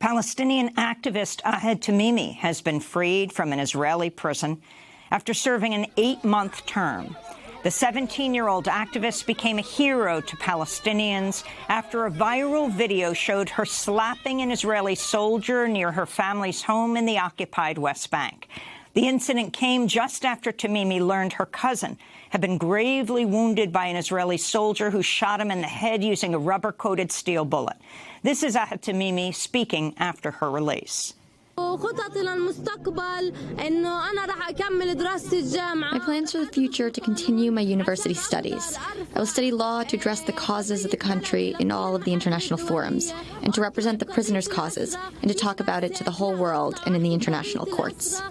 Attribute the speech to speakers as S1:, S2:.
S1: Palestinian activist Ahed Tamimi has been freed from an Israeli prison after serving an eight-month term. The 17-year-old activist became a hero to Palestinians after a viral video showed her slapping an Israeli soldier near her family's home in the occupied West Bank. The incident came just after Tamimi learned her cousin had been gravely wounded by an Israeli soldier who shot him in the head using a rubber-coated steel bullet. This is Ahed Tamimi speaking after her release.
S2: My
S3: plans for the future to continue my university studies. I will study law to address the causes of the country in all of the international forums, and to represent the prisoners' causes, and to talk about it to the whole world and in the international courts.